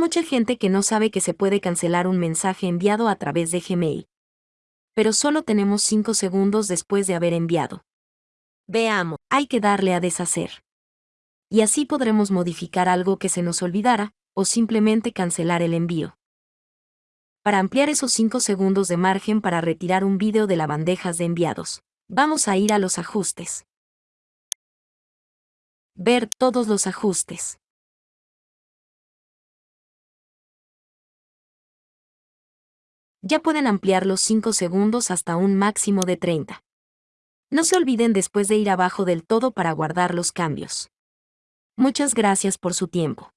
mucha gente que no sabe que se puede cancelar un mensaje enviado a través de Gmail. Pero solo tenemos 5 segundos después de haber enviado. Veamos, hay que darle a deshacer. Y así podremos modificar algo que se nos olvidara, o simplemente cancelar el envío. Para ampliar esos 5 segundos de margen para retirar un vídeo de la bandejas de enviados, vamos a ir a los ajustes. Ver todos los ajustes. Ya pueden ampliar los 5 segundos hasta un máximo de 30. No se olviden después de ir abajo del todo para guardar los cambios. Muchas gracias por su tiempo.